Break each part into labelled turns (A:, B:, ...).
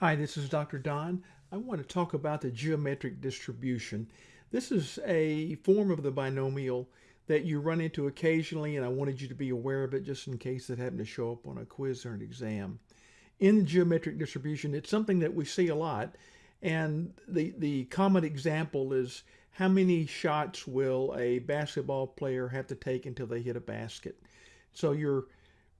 A: Hi, this is Dr. Don. I want to talk about the geometric distribution. This is a form of the binomial that you run into occasionally, and I wanted you to be aware of it just in case it happened to show up on a quiz or an exam. In the geometric distribution, it's something that we see a lot, and the, the common example is how many shots will a basketball player have to take until they hit a basket? So you're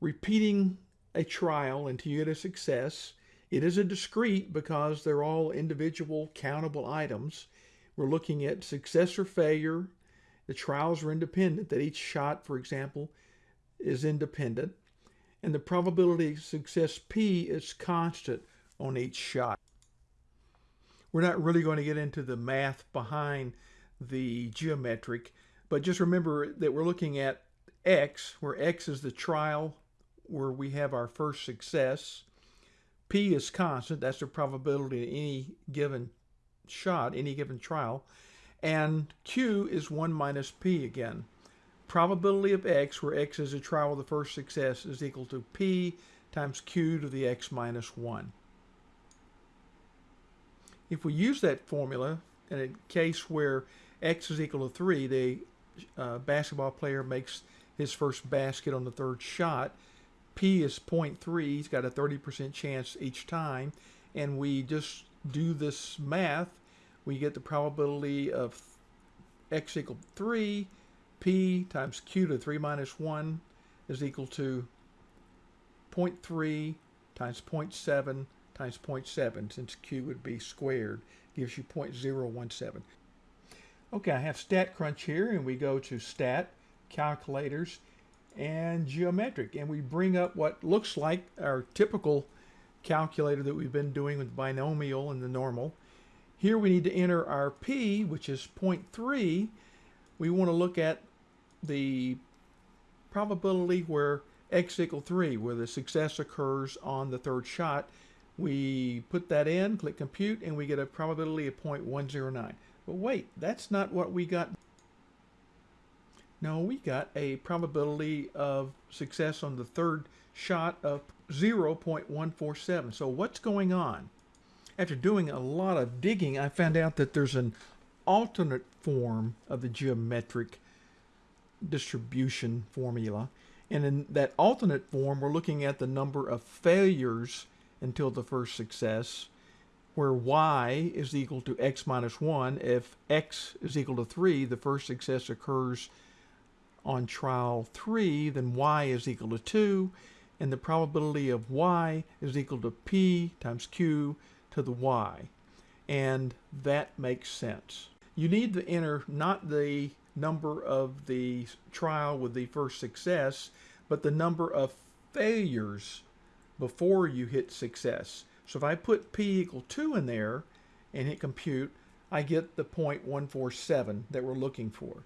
A: repeating a trial until you get a success, it is a discrete because they're all individual countable items. We're looking at success or failure. The trials are independent, that each shot, for example, is independent. And the probability of success P is constant on each shot. We're not really going to get into the math behind the geometric, but just remember that we're looking at X, where X is the trial where we have our first success. P is constant. That's the probability in any given shot, any given trial. And Q is 1 minus P again. Probability of X, where X is a trial of the first success, is equal to P times Q to the X minus 1. If we use that formula in a case where X is equal to 3, the uh, basketball player makes his first basket on the third shot, P is 0.3. He's got a 30% chance each time. And we just do this math. We get the probability of x equal 3. P times Q to 3 minus 1 is equal to 0.3 times 0.7 times 0.7 since Q would be squared gives you 0.017. Okay, I have StatCrunch here and we go to Stat, Calculators, and geometric. And we bring up what looks like our typical calculator that we've been doing with binomial and the normal. Here we need to enter our p, which is 0.3. We want to look at the probability where x equal 3, where the success occurs on the third shot. We put that in, click compute, and we get a probability of 0.109. But wait, that's not what we got no, we got a probability of success on the third shot of 0.147. So what's going on? After doing a lot of digging, I found out that there's an alternate form of the geometric distribution formula. And in that alternate form, we're looking at the number of failures until the first success, where y is equal to x minus 1. If x is equal to 3, the first success occurs on trial 3, then y is equal to 2, and the probability of y is equal to p times q to the y. And that makes sense. You need to enter not the number of the trial with the first success, but the number of failures before you hit success. So if I put p equal 2 in there and hit compute, I get the 0.147 that we're looking for.